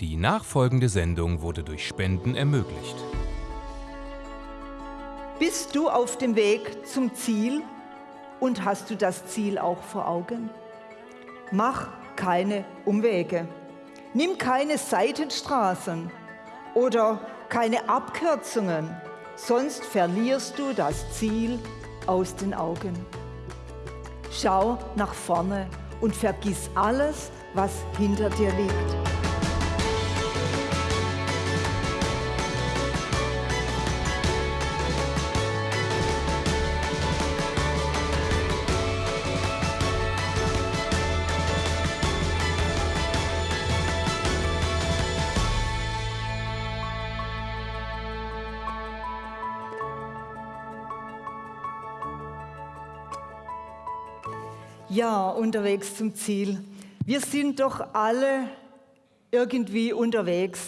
Die nachfolgende Sendung wurde durch Spenden ermöglicht. Bist du auf dem Weg zum Ziel und hast du das Ziel auch vor Augen? Mach keine Umwege. Nimm keine Seitenstraßen oder keine Abkürzungen, sonst verlierst du das Ziel aus den Augen. Schau nach vorne und vergiss alles, was hinter dir liegt. Ja, unterwegs zum Ziel. Wir sind doch alle irgendwie unterwegs.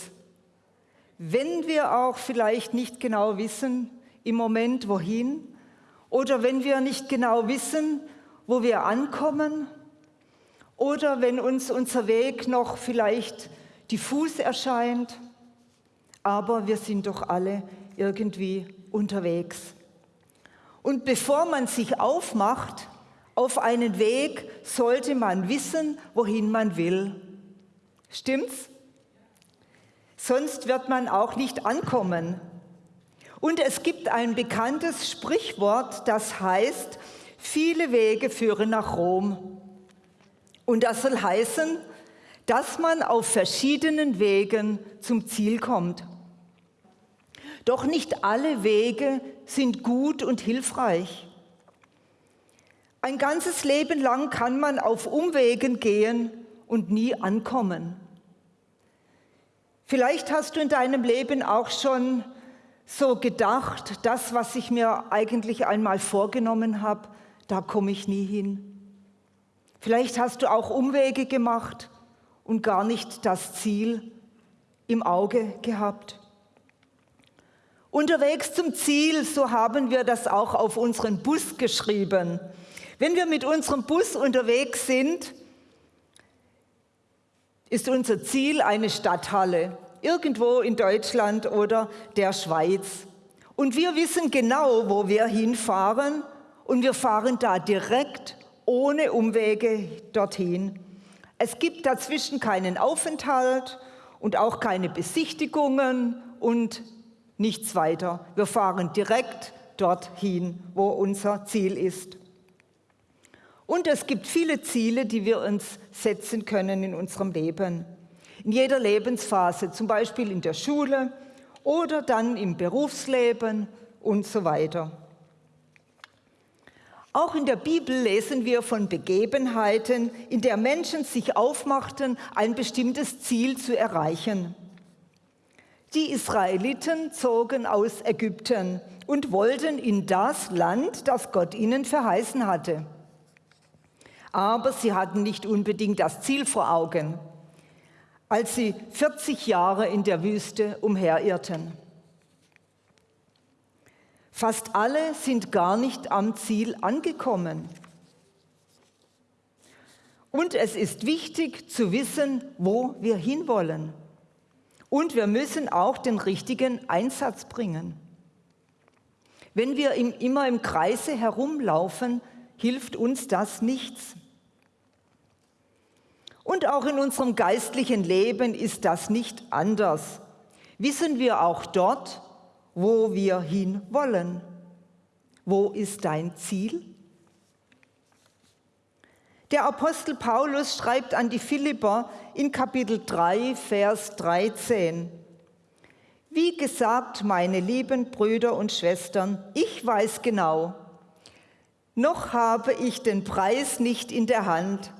Wenn wir auch vielleicht nicht genau wissen im Moment wohin oder wenn wir nicht genau wissen, wo wir ankommen oder wenn uns unser Weg noch vielleicht diffus erscheint, aber wir sind doch alle irgendwie unterwegs. Und bevor man sich aufmacht, auf einen Weg sollte man wissen, wohin man will. Stimmt's? Sonst wird man auch nicht ankommen. Und es gibt ein bekanntes Sprichwort, das heißt, viele Wege führen nach Rom. Und das soll heißen, dass man auf verschiedenen Wegen zum Ziel kommt. Doch nicht alle Wege sind gut und hilfreich. Ein ganzes Leben lang kann man auf Umwegen gehen und nie ankommen. Vielleicht hast du in deinem Leben auch schon so gedacht, das, was ich mir eigentlich einmal vorgenommen habe, da komme ich nie hin. Vielleicht hast du auch Umwege gemacht und gar nicht das Ziel im Auge gehabt. Unterwegs zum Ziel, so haben wir das auch auf unseren Bus geschrieben. Wenn wir mit unserem Bus unterwegs sind, ist unser Ziel eine Stadthalle, irgendwo in Deutschland oder der Schweiz. Und wir wissen genau, wo wir hinfahren und wir fahren da direkt ohne Umwege dorthin. Es gibt dazwischen keinen Aufenthalt und auch keine Besichtigungen und nichts weiter. Wir fahren direkt dorthin, wo unser Ziel ist. Und es gibt viele Ziele, die wir uns setzen können in unserem Leben. In jeder Lebensphase, zum Beispiel in der Schule oder dann im Berufsleben und so weiter. Auch in der Bibel lesen wir von Begebenheiten, in der Menschen sich aufmachten, ein bestimmtes Ziel zu erreichen. Die Israeliten zogen aus Ägypten und wollten in das Land, das Gott ihnen verheißen hatte aber sie hatten nicht unbedingt das Ziel vor Augen, als sie 40 Jahre in der Wüste umherirrten. Fast alle sind gar nicht am Ziel angekommen. Und es ist wichtig zu wissen, wo wir hinwollen. Und wir müssen auch den richtigen Einsatz bringen. Wenn wir immer im Kreise herumlaufen, hilft uns das nichts. Und auch in unserem geistlichen Leben ist das nicht anders. Wissen wir auch dort, wo wir hin wollen? Wo ist dein Ziel? Der Apostel Paulus schreibt an die Philipper in Kapitel 3, Vers 13. Wie gesagt, meine lieben Brüder und Schwestern, ich weiß genau, noch habe ich den Preis nicht in der Hand,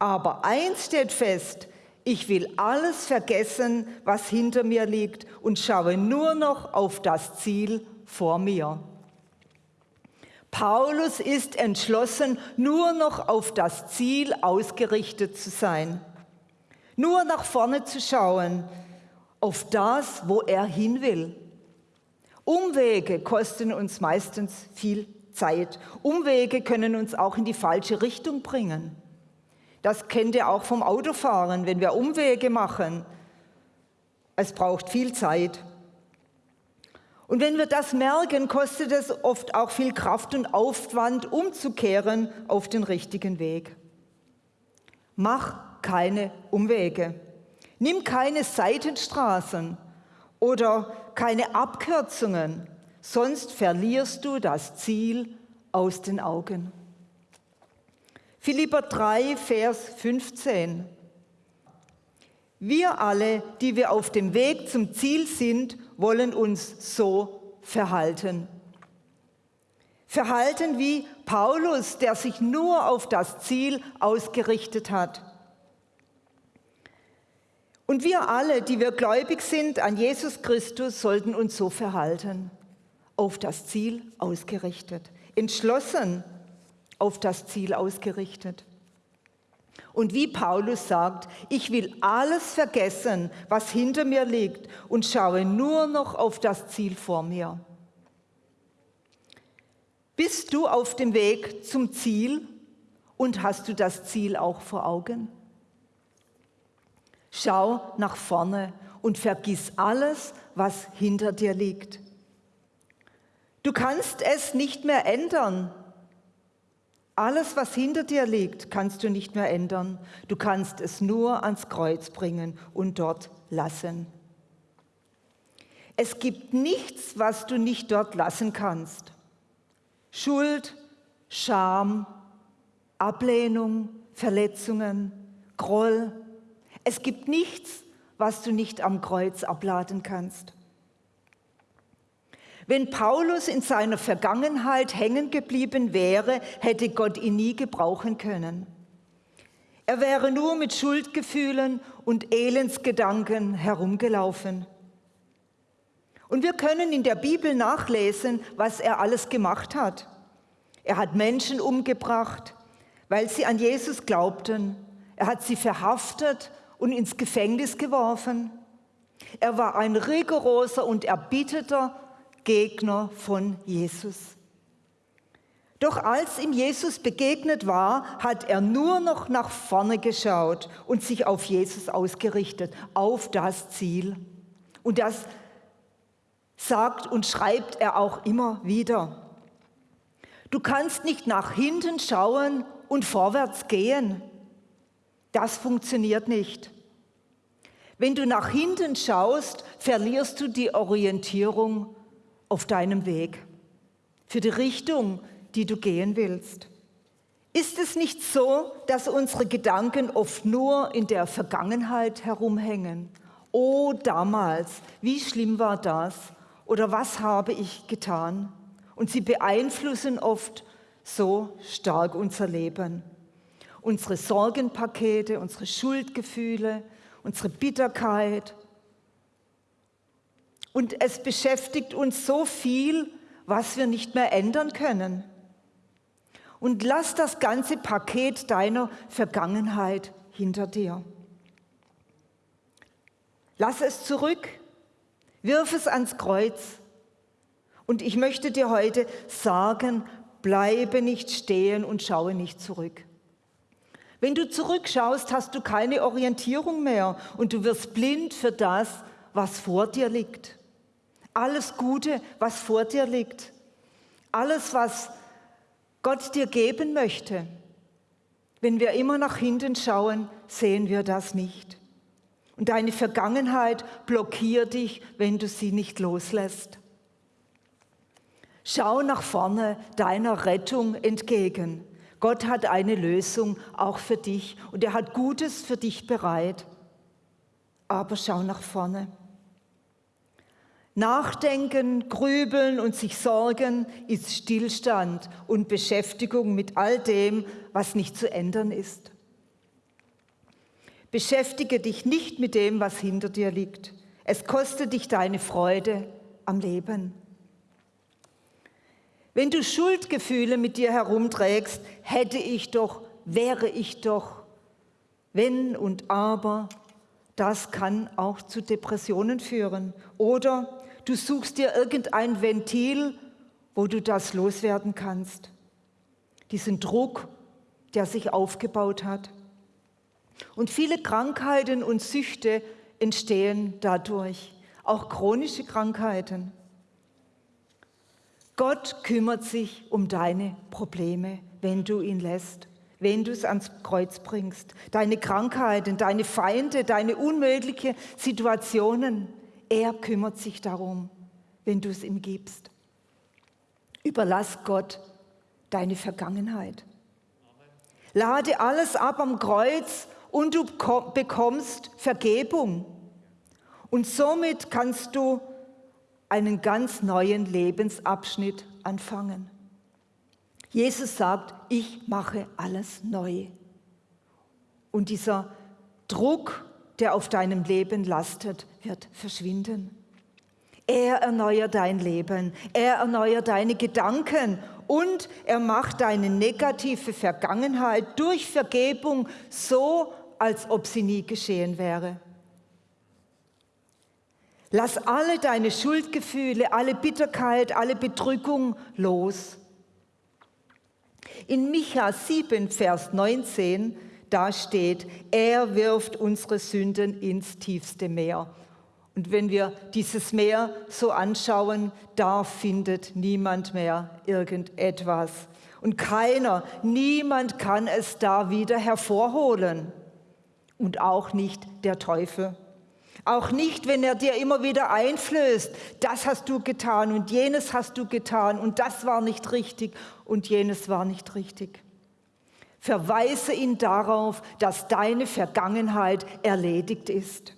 aber eins steht fest, ich will alles vergessen, was hinter mir liegt und schaue nur noch auf das Ziel vor mir. Paulus ist entschlossen, nur noch auf das Ziel ausgerichtet zu sein. Nur nach vorne zu schauen, auf das, wo er hin will. Umwege kosten uns meistens viel Zeit. Umwege können uns auch in die falsche Richtung bringen. Das kennt ihr auch vom Autofahren. Wenn wir Umwege machen, Es braucht viel Zeit. Und wenn wir das merken, kostet es oft auch viel Kraft und Aufwand, umzukehren auf den richtigen Weg. Mach keine Umwege. Nimm keine Seitenstraßen oder keine Abkürzungen, sonst verlierst du das Ziel aus den Augen. Philipper 3, Vers 15. Wir alle, die wir auf dem Weg zum Ziel sind, wollen uns so verhalten. Verhalten wie Paulus, der sich nur auf das Ziel ausgerichtet hat. Und wir alle, die wir gläubig sind an Jesus Christus, sollten uns so verhalten, auf das Ziel ausgerichtet, entschlossen auf das Ziel ausgerichtet. Und wie Paulus sagt, ich will alles vergessen, was hinter mir liegt und schaue nur noch auf das Ziel vor mir. Bist du auf dem Weg zum Ziel und hast du das Ziel auch vor Augen? Schau nach vorne und vergiss alles, was hinter dir liegt. Du kannst es nicht mehr ändern, alles, was hinter dir liegt, kannst du nicht mehr ändern. Du kannst es nur ans Kreuz bringen und dort lassen. Es gibt nichts, was du nicht dort lassen kannst. Schuld, Scham, Ablehnung, Verletzungen, Groll. Es gibt nichts, was du nicht am Kreuz abladen kannst. Wenn Paulus in seiner Vergangenheit hängen geblieben wäre, hätte Gott ihn nie gebrauchen können. Er wäre nur mit Schuldgefühlen und Elendsgedanken herumgelaufen. Und wir können in der Bibel nachlesen, was er alles gemacht hat. Er hat Menschen umgebracht, weil sie an Jesus glaubten. Er hat sie verhaftet und ins Gefängnis geworfen. Er war ein rigoroser und erbitterter Gegner von Jesus. Doch als ihm Jesus begegnet war, hat er nur noch nach vorne geschaut und sich auf Jesus ausgerichtet, auf das Ziel. Und das sagt und schreibt er auch immer wieder. Du kannst nicht nach hinten schauen und vorwärts gehen. Das funktioniert nicht. Wenn du nach hinten schaust, verlierst du die Orientierung auf deinem Weg, für die Richtung, die du gehen willst. Ist es nicht so, dass unsere Gedanken oft nur in der Vergangenheit herumhängen? Oh, damals, wie schlimm war das? Oder was habe ich getan? Und sie beeinflussen oft so stark unser Leben. Unsere Sorgenpakete, unsere Schuldgefühle, unsere Bitterkeit, und es beschäftigt uns so viel, was wir nicht mehr ändern können. Und lass das ganze Paket deiner Vergangenheit hinter dir. Lass es zurück, wirf es ans Kreuz. Und ich möchte dir heute sagen, bleibe nicht stehen und schaue nicht zurück. Wenn du zurückschaust, hast du keine Orientierung mehr und du wirst blind für das, was vor dir liegt alles Gute, was vor dir liegt, alles, was Gott dir geben möchte. Wenn wir immer nach hinten schauen, sehen wir das nicht. Und deine Vergangenheit blockiert dich, wenn du sie nicht loslässt. Schau nach vorne deiner Rettung entgegen. Gott hat eine Lösung auch für dich und er hat Gutes für dich bereit. Aber schau nach vorne. Nachdenken, grübeln und sich sorgen ist Stillstand und Beschäftigung mit all dem, was nicht zu ändern ist. Beschäftige dich nicht mit dem, was hinter dir liegt. Es kostet dich deine Freude am Leben. Wenn du Schuldgefühle mit dir herumträgst, hätte ich doch, wäre ich doch, wenn und aber, das kann auch zu Depressionen führen. Oder du suchst dir irgendein Ventil, wo du das loswerden kannst. Diesen Druck, der sich aufgebaut hat. Und viele Krankheiten und Süchte entstehen dadurch, auch chronische Krankheiten. Gott kümmert sich um deine Probleme, wenn du ihn lässt, wenn du es ans Kreuz bringst. Deine Krankheiten, deine Feinde, deine unmöglichen Situationen. Er kümmert sich darum, wenn du es ihm gibst. Überlass Gott deine Vergangenheit. Lade alles ab am Kreuz und du bekommst Vergebung. Und somit kannst du einen ganz neuen Lebensabschnitt anfangen. Jesus sagt, ich mache alles neu. Und dieser Druck, der auf deinem Leben lastet, wird verschwinden. Er erneuert dein Leben, er erneuert deine Gedanken und er macht deine negative Vergangenheit durch Vergebung so, als ob sie nie geschehen wäre. Lass alle deine Schuldgefühle, alle Bitterkeit, alle Bedrückung los. In Micha 7, Vers 19, da steht, er wirft unsere Sünden ins tiefste Meer. Und wenn wir dieses Meer so anschauen, da findet niemand mehr irgendetwas. Und keiner, niemand kann es da wieder hervorholen. Und auch nicht der Teufel. Auch nicht, wenn er dir immer wieder einflößt, das hast du getan und jenes hast du getan und das war nicht richtig und jenes war nicht richtig. Verweise ihn darauf, dass deine Vergangenheit erledigt ist.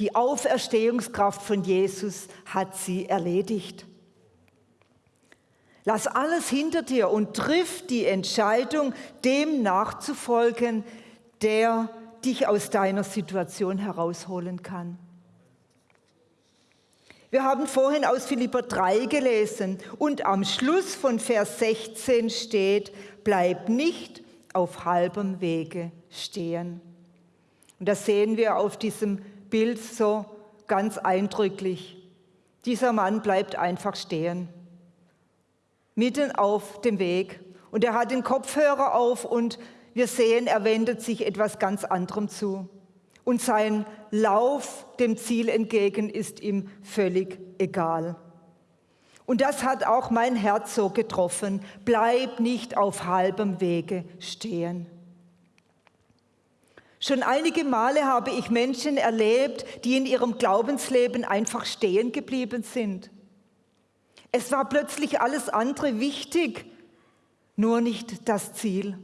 Die Auferstehungskraft von Jesus hat sie erledigt. Lass alles hinter dir und triff die Entscheidung, dem nachzufolgen, der dich aus deiner Situation herausholen kann. Wir haben vorhin aus Philipper 3 gelesen und am Schluss von Vers 16 steht, bleib nicht auf halbem Wege stehen. Und das sehen wir auf diesem Bild so ganz eindrücklich. Dieser Mann bleibt einfach stehen, mitten auf dem Weg. Und er hat den Kopfhörer auf und wir sehen, er wendet sich etwas ganz anderem zu. Und sein Lauf dem Ziel entgegen ist ihm völlig egal. Und das hat auch mein Herz so getroffen. Bleib nicht auf halbem Wege stehen. Schon einige Male habe ich Menschen erlebt, die in ihrem Glaubensleben einfach stehen geblieben sind. Es war plötzlich alles andere wichtig, nur nicht das Ziel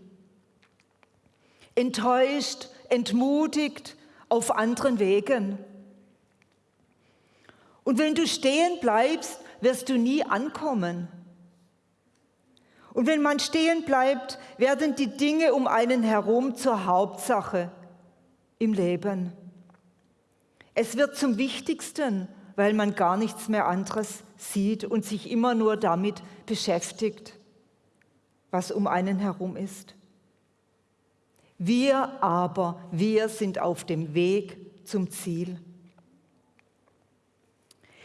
enttäuscht, entmutigt auf anderen Wegen. Und wenn du stehen bleibst, wirst du nie ankommen. Und wenn man stehen bleibt, werden die Dinge um einen herum zur Hauptsache im Leben. Es wird zum Wichtigsten, weil man gar nichts mehr anderes sieht und sich immer nur damit beschäftigt, was um einen herum ist. Wir aber, wir sind auf dem Weg zum Ziel.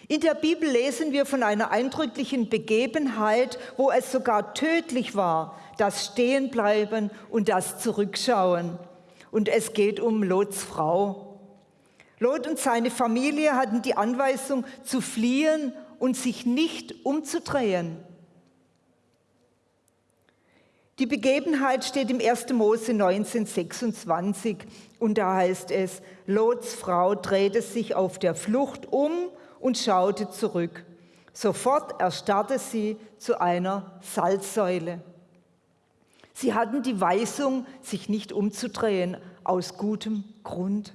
In der Bibel lesen wir von einer eindrücklichen Begebenheit, wo es sogar tödlich war, das Stehenbleiben und das Zurückschauen. Und es geht um Lots Frau. Lot und seine Familie hatten die Anweisung zu fliehen und sich nicht umzudrehen. Die Begebenheit steht im 1. Mose 1926 und da heißt es, Lots Frau drehte sich auf der Flucht um und schaute zurück. Sofort erstarrte sie zu einer Salzsäule. Sie hatten die Weisung, sich nicht umzudrehen, aus gutem Grund.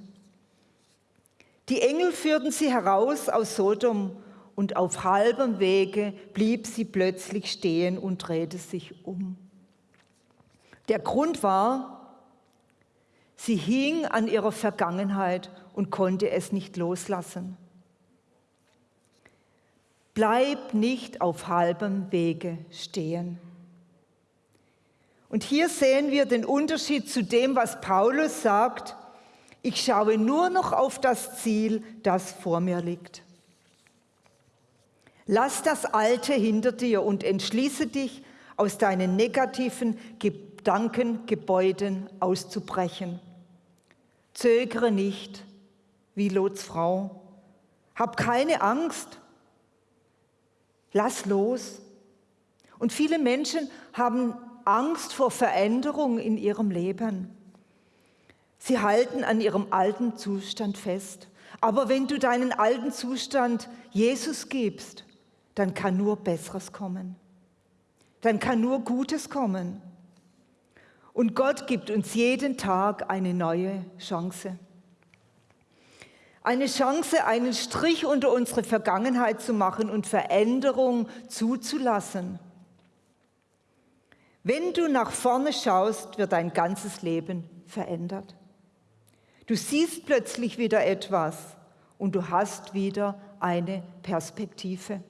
Die Engel führten sie heraus aus Sodom und auf halbem Wege blieb sie plötzlich stehen und drehte sich um. Der Grund war, sie hing an ihrer Vergangenheit und konnte es nicht loslassen. Bleib nicht auf halbem Wege stehen. Und hier sehen wir den Unterschied zu dem, was Paulus sagt, ich schaue nur noch auf das Ziel, das vor mir liegt. Lass das Alte hinter dir und entschließe dich, aus deinen negativen Gedankengebäuden auszubrechen. Zögere nicht, wie Lots Frau. Hab keine Angst. Lass los. Und viele Menschen haben Angst vor Veränderung in ihrem Leben. Sie halten an ihrem alten Zustand fest. Aber wenn du deinen alten Zustand Jesus gibst, dann kann nur Besseres kommen. Dann kann nur Gutes kommen. Und Gott gibt uns jeden Tag eine neue Chance. Eine Chance, einen Strich unter unsere Vergangenheit zu machen und Veränderung zuzulassen. Wenn du nach vorne schaust, wird dein ganzes Leben verändert. Du siehst plötzlich wieder etwas und du hast wieder eine Perspektive.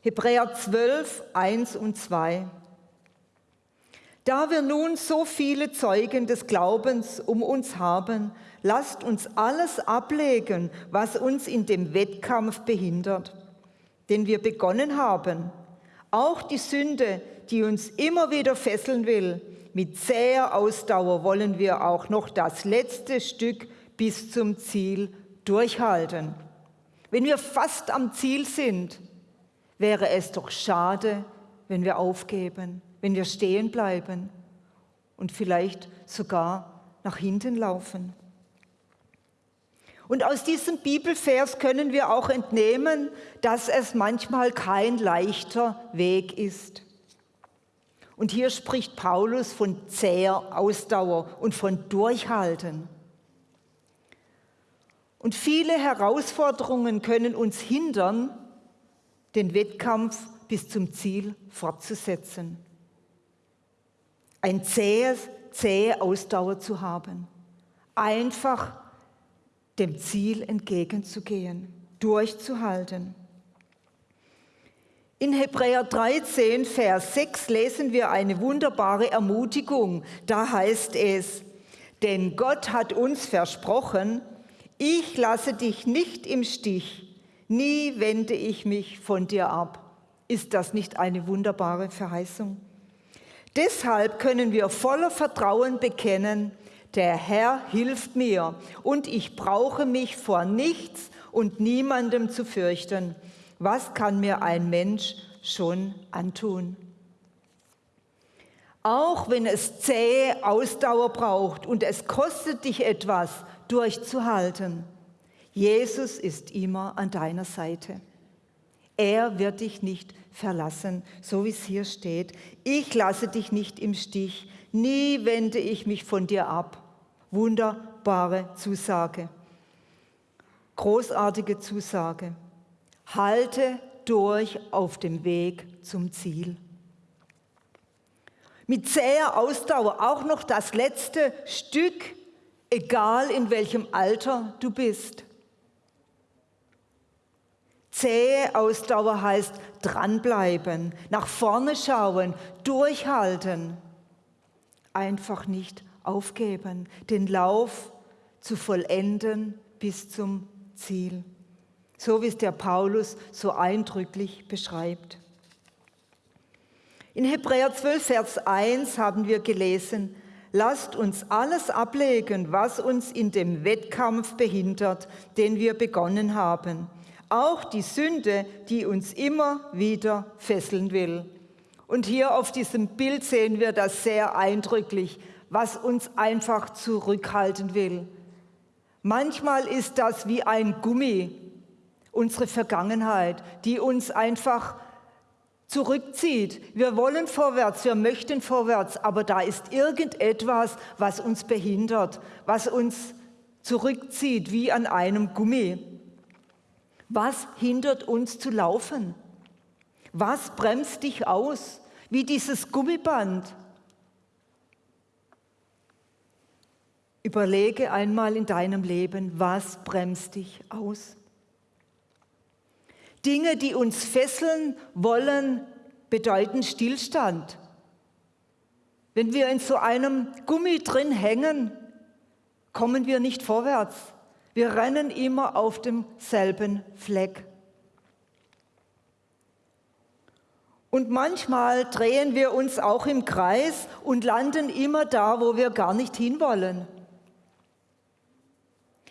Hebräer 12, 1 und 2. Da wir nun so viele Zeugen des Glaubens um uns haben, lasst uns alles ablegen, was uns in dem Wettkampf behindert, den wir begonnen haben. Auch die Sünde, die uns immer wieder fesseln will. Mit zäher Ausdauer wollen wir auch noch das letzte Stück bis zum Ziel durchhalten. Wenn wir fast am Ziel sind, wäre es doch schade, wenn wir aufgeben wenn wir stehen bleiben und vielleicht sogar nach hinten laufen. Und aus diesem Bibelvers können wir auch entnehmen, dass es manchmal kein leichter Weg ist. Und hier spricht Paulus von zäher Ausdauer und von Durchhalten. Und viele Herausforderungen können uns hindern, den Wettkampf bis zum Ziel fortzusetzen ein zähes, zähe Ausdauer zu haben. Einfach dem Ziel entgegenzugehen, durchzuhalten. In Hebräer 13, Vers 6 lesen wir eine wunderbare Ermutigung. Da heißt es, denn Gott hat uns versprochen, ich lasse dich nicht im Stich, nie wende ich mich von dir ab. Ist das nicht eine wunderbare Verheißung? Deshalb können wir voller Vertrauen bekennen, der Herr hilft mir und ich brauche mich vor nichts und niemandem zu fürchten. Was kann mir ein Mensch schon antun? Auch wenn es zähe Ausdauer braucht und es kostet dich etwas, durchzuhalten, Jesus ist immer an deiner Seite. Er wird dich nicht verlassen, so wie es hier steht. Ich lasse dich nicht im Stich, nie wende ich mich von dir ab. Wunderbare Zusage. Großartige Zusage. Halte durch auf dem Weg zum Ziel. Mit zäher Ausdauer auch noch das letzte Stück, egal in welchem Alter du bist. Zähe Ausdauer heißt dranbleiben, nach vorne schauen, durchhalten. Einfach nicht aufgeben, den Lauf zu vollenden bis zum Ziel. So wie es der Paulus so eindrücklich beschreibt. In Hebräer 12, Vers 1 haben wir gelesen, lasst uns alles ablegen, was uns in dem Wettkampf behindert, den wir begonnen haben auch die Sünde, die uns immer wieder fesseln will. Und hier auf diesem Bild sehen wir das sehr eindrücklich, was uns einfach zurückhalten will. Manchmal ist das wie ein Gummi, unsere Vergangenheit, die uns einfach zurückzieht. Wir wollen vorwärts, wir möchten vorwärts, aber da ist irgendetwas, was uns behindert, was uns zurückzieht wie an einem Gummi. Was hindert uns zu laufen? Was bremst dich aus? Wie dieses Gummiband. Überlege einmal in deinem Leben, was bremst dich aus? Dinge, die uns fesseln wollen, bedeuten Stillstand. Wenn wir in so einem Gummi drin hängen, kommen wir nicht vorwärts. Wir rennen immer auf demselben Fleck. Und manchmal drehen wir uns auch im Kreis und landen immer da, wo wir gar nicht hinwollen.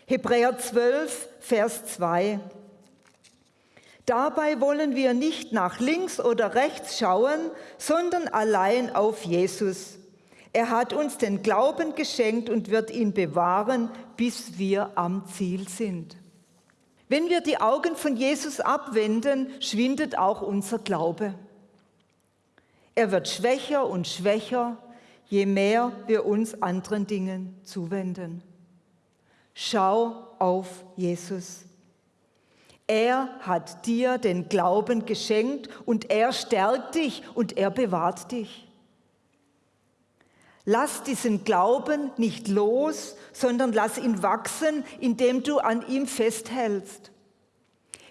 Hebräer 12, Vers 2. Dabei wollen wir nicht nach links oder rechts schauen, sondern allein auf Jesus. Er hat uns den Glauben geschenkt und wird ihn bewahren, bis wir am Ziel sind. Wenn wir die Augen von Jesus abwenden, schwindet auch unser Glaube. Er wird schwächer und schwächer, je mehr wir uns anderen Dingen zuwenden. Schau auf Jesus. Er hat dir den Glauben geschenkt und er stärkt dich und er bewahrt dich. Lass diesen Glauben nicht los, sondern lass ihn wachsen, indem du an ihm festhältst.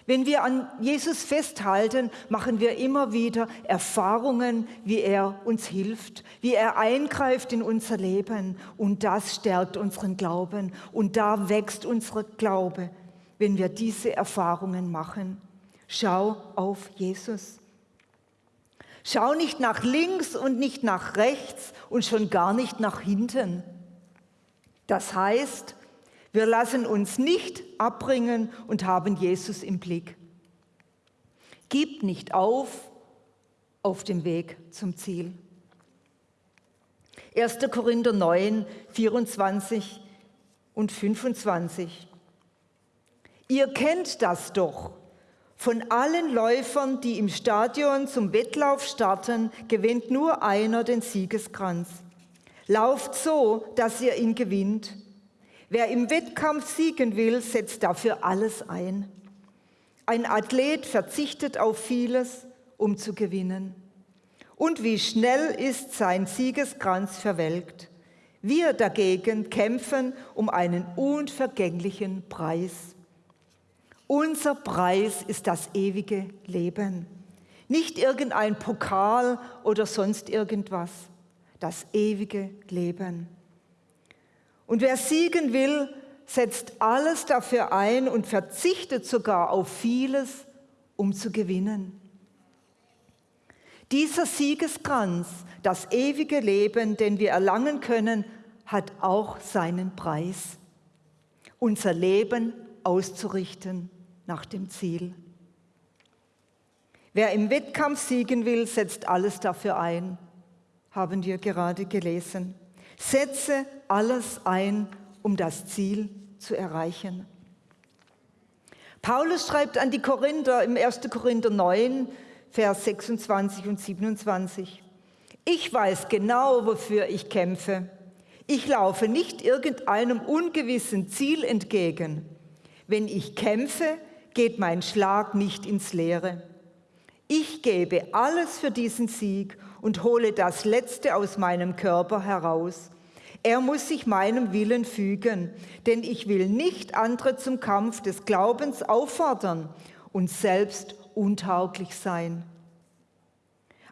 Wenn wir an Jesus festhalten, machen wir immer wieder Erfahrungen, wie er uns hilft, wie er eingreift in unser Leben. Und das stärkt unseren Glauben. Und da wächst unser Glaube, wenn wir diese Erfahrungen machen. Schau auf Jesus. Schau nicht nach links und nicht nach rechts und schon gar nicht nach hinten. Das heißt, wir lassen uns nicht abbringen und haben Jesus im Blick. Gib nicht auf auf dem Weg zum Ziel. 1. Korinther 9, 24 und 25. Ihr kennt das doch. Von allen Läufern, die im Stadion zum Wettlauf starten, gewinnt nur einer den Siegeskranz. Lauft so, dass ihr ihn gewinnt. Wer im Wettkampf siegen will, setzt dafür alles ein. Ein Athlet verzichtet auf vieles, um zu gewinnen. Und wie schnell ist sein Siegeskranz verwelkt. Wir dagegen kämpfen um einen unvergänglichen Preis. Unser Preis ist das ewige Leben, nicht irgendein Pokal oder sonst irgendwas, das ewige Leben. Und wer siegen will, setzt alles dafür ein und verzichtet sogar auf vieles, um zu gewinnen. Dieser Siegeskranz, das ewige Leben, den wir erlangen können, hat auch seinen Preis. Unser Leben auszurichten nach dem Ziel. Wer im Wettkampf siegen will, setzt alles dafür ein, haben wir gerade gelesen. Setze alles ein, um das Ziel zu erreichen. Paulus schreibt an die Korinther im 1. Korinther 9, Vers 26 und 27. Ich weiß genau, wofür ich kämpfe. Ich laufe nicht irgendeinem ungewissen Ziel entgegen. Wenn ich kämpfe, geht mein Schlag nicht ins Leere. Ich gebe alles für diesen Sieg und hole das Letzte aus meinem Körper heraus. Er muss sich meinem Willen fügen, denn ich will nicht andere zum Kampf des Glaubens auffordern und selbst untauglich sein.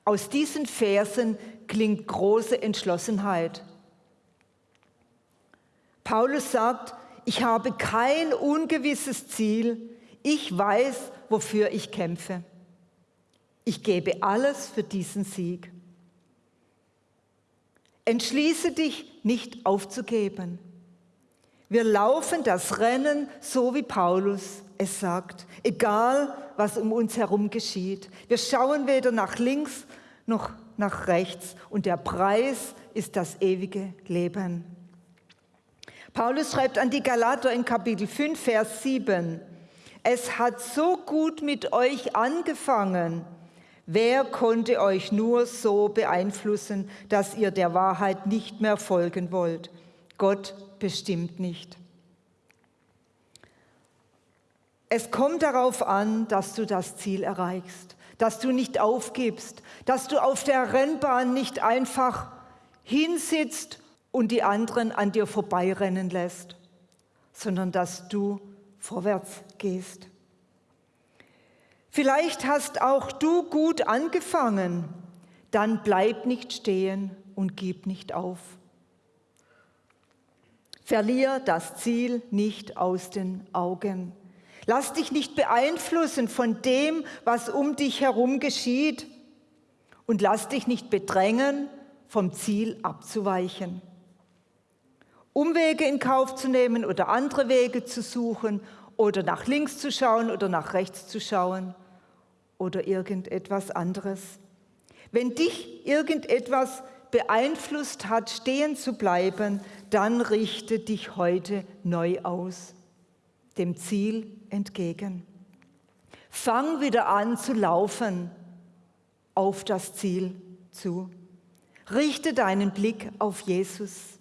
Aus diesen Versen klingt große Entschlossenheit. Paulus sagt, ich habe kein ungewisses Ziel, ich weiß, wofür ich kämpfe. Ich gebe alles für diesen Sieg. Entschließe dich, nicht aufzugeben. Wir laufen das Rennen so wie Paulus es sagt, egal was um uns herum geschieht. Wir schauen weder nach links noch nach rechts und der Preis ist das ewige Leben. Paulus schreibt an die Galater in Kapitel 5, Vers 7, es hat so gut mit euch angefangen, Wer konnte euch nur so beeinflussen, dass ihr der Wahrheit nicht mehr folgen wollt? Gott bestimmt nicht. Es kommt darauf an, dass du das Ziel erreichst, dass du nicht aufgibst, dass du auf der Rennbahn nicht einfach hinsitzt und die anderen an dir vorbeirennen lässt, sondern dass du vorwärts gehst. Vielleicht hast auch du gut angefangen, dann bleib nicht stehen und gib nicht auf. Verlier das Ziel nicht aus den Augen. Lass dich nicht beeinflussen von dem, was um dich herum geschieht und lass dich nicht bedrängen, vom Ziel abzuweichen. Umwege in Kauf zu nehmen oder andere Wege zu suchen oder nach links zu schauen oder nach rechts zu schauen oder irgendetwas anderes. Wenn dich irgendetwas beeinflusst hat, stehen zu bleiben, dann richte dich heute neu aus, dem Ziel entgegen. Fang wieder an zu laufen auf das Ziel zu. Richte deinen Blick auf Jesus.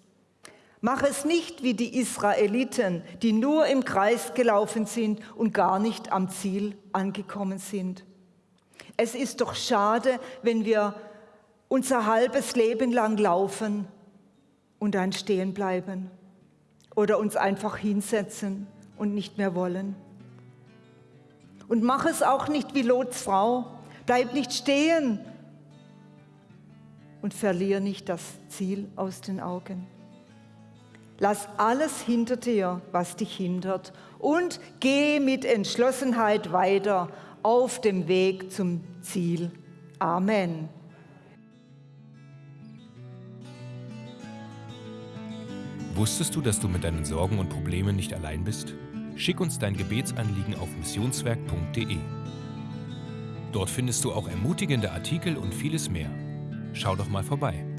Mach es nicht wie die Israeliten, die nur im Kreis gelaufen sind und gar nicht am Ziel angekommen sind. Es ist doch schade, wenn wir unser halbes Leben lang laufen und dann stehen bleiben oder uns einfach hinsetzen und nicht mehr wollen. Und mach es auch nicht wie Lots Frau. Bleib nicht stehen und verliere nicht das Ziel aus den Augen. Lass alles hinter dir, was dich hindert, und geh mit Entschlossenheit weiter auf dem Weg zum Ziel. Amen. Wusstest du, dass du mit deinen Sorgen und Problemen nicht allein bist? Schick uns dein Gebetsanliegen auf missionswerk.de. Dort findest du auch ermutigende Artikel und vieles mehr. Schau doch mal vorbei.